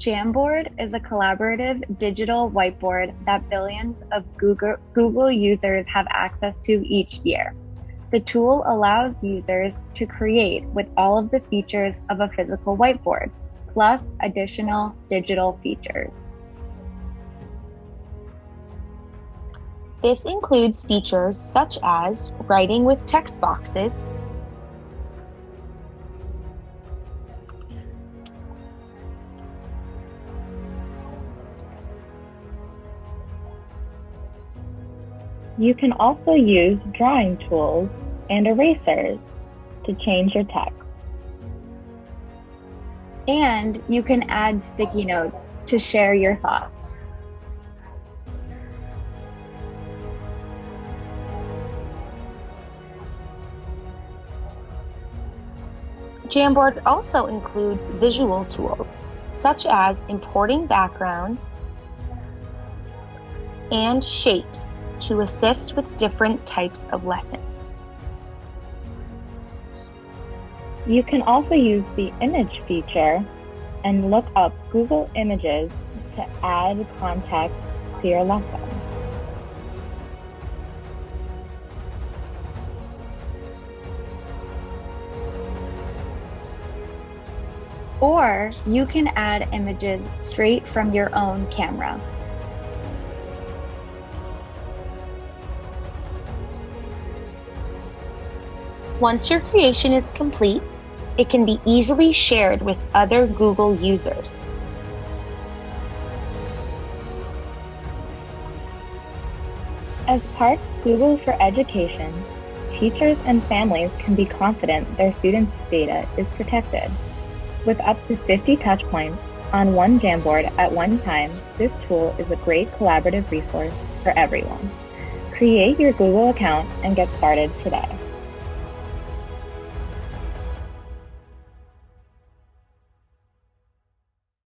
Jamboard is a collaborative digital whiteboard that billions of Google, Google users have access to each year. The tool allows users to create with all of the features of a physical whiteboard, plus additional digital features. This includes features such as writing with text boxes, You can also use drawing tools and erasers to change your text. And you can add sticky notes to share your thoughts. Jamboard also includes visual tools, such as importing backgrounds and shapes to assist with different types of lessons. You can also use the image feature and look up Google Images to add context to your lesson. Or you can add images straight from your own camera. Once your creation is complete, it can be easily shared with other Google users. As part Google for Education, teachers and families can be confident their students' data is protected. With up to 50 touch points on one Jamboard at one time, this tool is a great collaborative resource for everyone. Create your Google account and get started today.